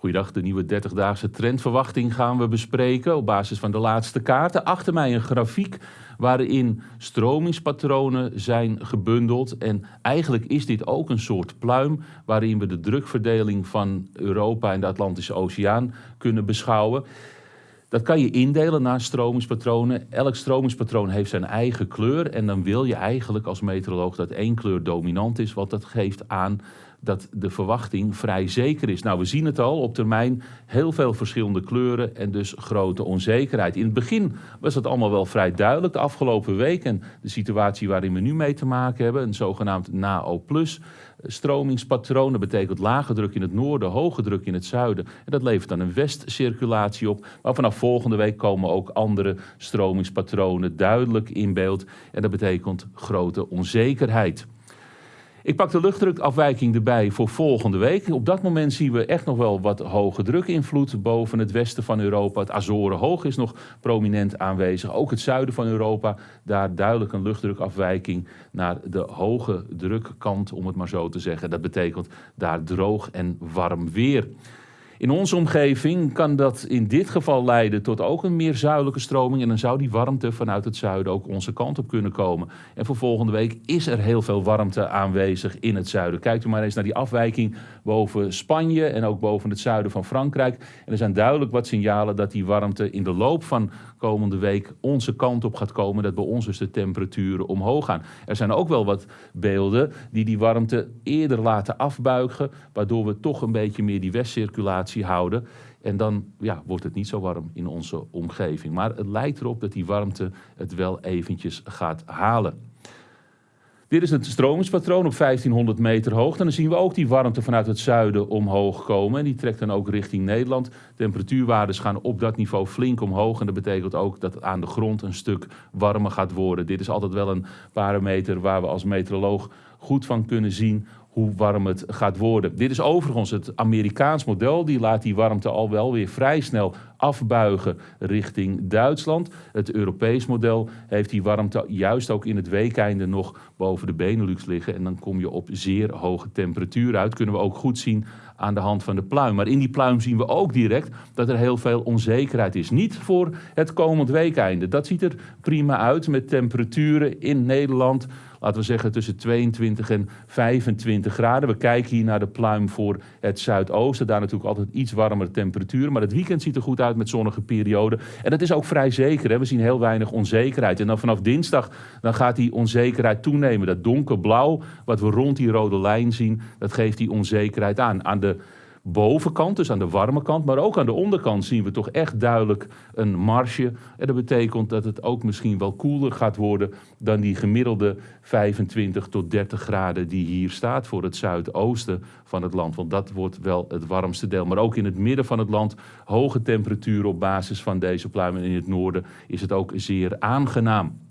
Goeiedag, de nieuwe 30-daagse trendverwachting gaan we bespreken op basis van de laatste kaarten. Achter mij een grafiek waarin stromingspatronen zijn gebundeld. En eigenlijk is dit ook een soort pluim waarin we de drukverdeling van Europa en de Atlantische Oceaan kunnen beschouwen. Dat kan je indelen naar stromingspatronen. Elk stromingspatroon heeft zijn eigen kleur. En dan wil je eigenlijk als meteoroloog dat één kleur dominant is, want dat geeft aan dat de verwachting vrij zeker is. Nou, we zien het al op termijn heel veel verschillende kleuren en dus grote onzekerheid. In het begin was dat allemaal wel vrij duidelijk. De afgelopen week en de situatie waarin we nu mee te maken hebben, een zogenaamd NAO+ stromingspatroon. Dat betekent lage druk in het noorden, hoge druk in het zuiden. En dat levert dan een westcirculatie op. Maar vanaf volgende week komen ook andere stromingspatronen duidelijk in beeld. En dat betekent grote onzekerheid. Ik pak de luchtdrukafwijking erbij voor volgende week. Op dat moment zien we echt nog wel wat hoge drukinvloed boven het westen van Europa. Het Azorenhoog is nog prominent aanwezig. Ook het zuiden van Europa, daar duidelijk een luchtdrukafwijking naar de hoge drukkant, om het maar zo te zeggen. Dat betekent daar droog en warm weer. In onze omgeving kan dat in dit geval leiden tot ook een meer zuidelijke stroming. En dan zou die warmte vanuit het zuiden ook onze kant op kunnen komen. En voor volgende week is er heel veel warmte aanwezig in het zuiden. Kijkt u maar eens naar die afwijking boven Spanje en ook boven het zuiden van Frankrijk. En er zijn duidelijk wat signalen dat die warmte in de loop van komende week onze kant op gaat komen. Dat bij ons dus de temperaturen omhoog gaan. Er zijn ook wel wat beelden die die warmte eerder laten afbuigen. Waardoor we toch een beetje meer die westcirculatie houden. En dan ja, wordt het niet zo warm in onze omgeving. Maar het lijkt erop dat die warmte het wel eventjes gaat halen. Dit is het stromingspatroon op 1500 meter hoogte. En dan zien we ook die warmte vanuit het zuiden omhoog komen. En die trekt dan ook richting Nederland. Temperatuurwaarden gaan op dat niveau flink omhoog. En dat betekent ook dat het aan de grond een stuk warmer gaat worden. Dit is altijd wel een parameter waar we als meteoroloog goed van kunnen zien hoe warm het gaat worden. Dit is overigens het Amerikaans model. Die laat die warmte al wel weer vrij snel afbuigen richting Duitsland. Het Europees model heeft die warmte juist ook in het weekeinde nog boven de Benelux liggen. En dan kom je op zeer hoge temperaturen uit. Kunnen we ook goed zien aan de hand van de pluim. Maar in die pluim zien we ook direct dat er heel veel onzekerheid is. Niet voor het komend weekeinde. Dat ziet er prima uit met temperaturen in Nederland laten we zeggen tussen 22 en 25 graden. We kijken hier naar de pluim voor het zuidoosten. Daar natuurlijk altijd iets warmere temperaturen. Maar het weekend ziet er goed uit met zonnige perioden. En dat is ook vrij zeker. Hè? We zien heel weinig onzekerheid. En dan vanaf dinsdag dan gaat die onzekerheid toenemen. Dat donkerblauw wat we rond die rode lijn zien, dat geeft die onzekerheid aan. Aan de bovenkant, dus aan de warme kant, maar ook aan de onderkant zien we toch echt duidelijk een marge. En dat betekent dat het ook misschien wel koeler gaat worden dan die gemiddelde 25 tot 30 graden die hier staat voor het zuidoosten van het land. Want dat wordt wel het warmste deel. Maar ook in het midden van het land hoge temperaturen op basis van deze pluimen. In het noorden is het ook zeer aangenaam.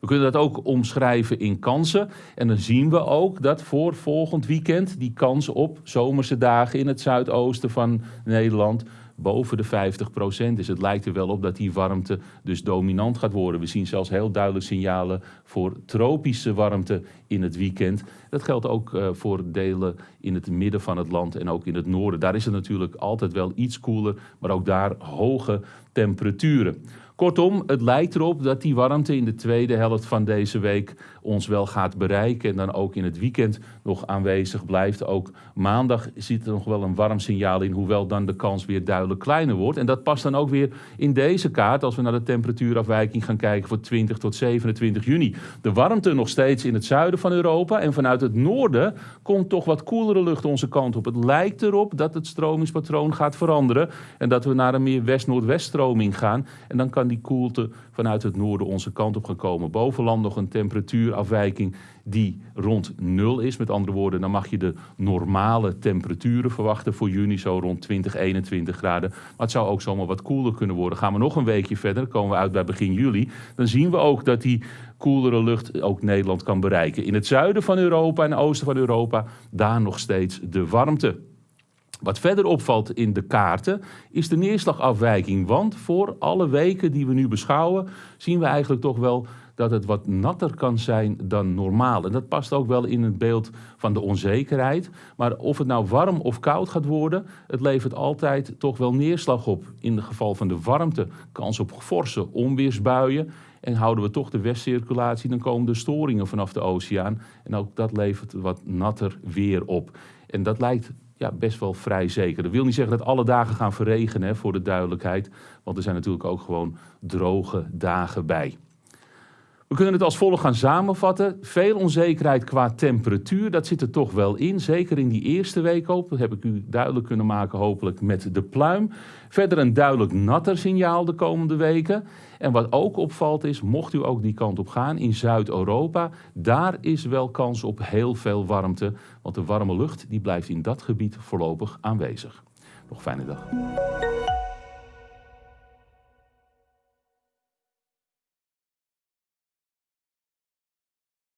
We kunnen dat ook omschrijven in kansen. En dan zien we ook dat voor volgend weekend die kans op zomerse dagen in het zuidoosten van Nederland boven de 50% is. Het lijkt er wel op dat die warmte dus dominant gaat worden. We zien zelfs heel duidelijk signalen voor tropische warmte in het weekend. Dat geldt ook uh, voor delen in het midden van het land en ook in het noorden. Daar is het natuurlijk altijd wel iets koeler, maar ook daar hoge temperaturen. Kortom, het lijkt erop dat die warmte in de tweede helft van deze week ons wel gaat bereiken. En dan ook in het weekend nog aanwezig blijft. Ook maandag zit er nog wel een warm signaal in, hoewel dan de kans weer duidelijk kleiner wordt. En dat past dan ook weer in deze kaart als we naar de temperatuurafwijking gaan kijken voor 20 tot 27 juni. De warmte nog steeds in het zuiden van Europa en vanuit het noorden komt toch wat koelere lucht onze kant op. Het lijkt erop dat het stromingspatroon gaat veranderen en dat we naar een meer west-noordwest gaan. En dan kan die koelte vanuit het noorden onze kant op gaan komen. Bovenland nog een temperatuurafwijking die rond nul is. Met andere woorden, dan mag je de normale temperaturen verwachten voor juni, zo rond 20, 21 graden. Maar het zou ook zomaar wat koeler kunnen worden. Gaan we nog een weekje verder, komen we uit bij begin juli. Dan zien we ook dat die koelere lucht ook Nederland kan bereiken. In het zuiden van Europa en oosten van Europa, daar nog steeds de warmte. Wat verder opvalt in de kaarten is de neerslagafwijking. Want voor alle weken die we nu beschouwen, zien we eigenlijk toch wel dat het wat natter kan zijn dan normaal. En dat past ook wel in het beeld van de onzekerheid. Maar of het nou warm of koud gaat worden, het levert altijd toch wel neerslag op. In het geval van de warmte, kans op forse onweersbuien. En houden we toch de westcirculatie, dan komen er storingen vanaf de oceaan. En ook dat levert wat natter weer op. En dat lijkt ja, best wel vrij zeker. Dat wil niet zeggen dat alle dagen gaan verregenen, hè, voor de duidelijkheid. Want er zijn natuurlijk ook gewoon droge dagen bij. We kunnen het als volgt gaan samenvatten. Veel onzekerheid qua temperatuur, dat zit er toch wel in. Zeker in die eerste week ook. Dat heb ik u duidelijk kunnen maken, hopelijk met de pluim. Verder een duidelijk natter signaal de komende weken. En wat ook opvalt is, mocht u ook die kant op gaan, in Zuid-Europa, daar is wel kans op heel veel warmte. Want de warme lucht die blijft in dat gebied voorlopig aanwezig. Nog fijne dag.